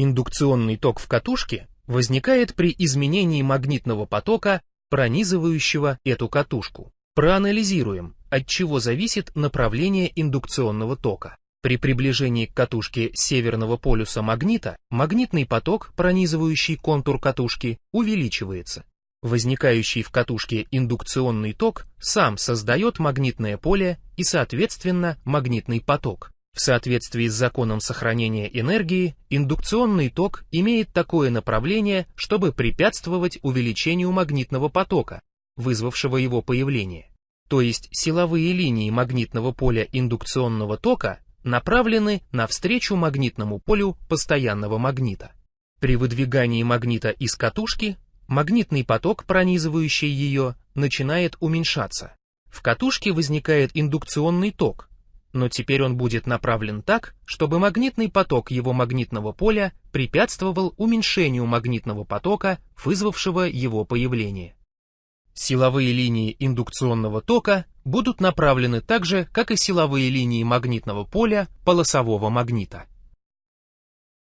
Индукционный ток в катушке возникает при изменении магнитного потока, пронизывающего эту катушку. Проанализируем, от чего зависит направление индукционного тока. При приближении к катушке северного полюса магнита магнитный поток, пронизывающий контур катушки, увеличивается. Возникающий в катушке индукционный ток сам создает магнитное поле и, соответственно, магнитный поток. В соответствии с законом сохранения энергии, индукционный ток имеет такое направление, чтобы препятствовать увеличению магнитного потока, вызвавшего его появление. То есть силовые линии магнитного поля индукционного тока направлены навстречу магнитному полю постоянного магнита. При выдвигании магнита из катушки магнитный поток, пронизывающий ее, начинает уменьшаться. В катушке возникает индукционный ток, но теперь он будет направлен так, чтобы магнитный поток его магнитного поля препятствовал уменьшению магнитного потока, вызвавшего его появление. Силовые линии индукционного тока будут направлены так же, как и силовые линии магнитного поля полосового магнита.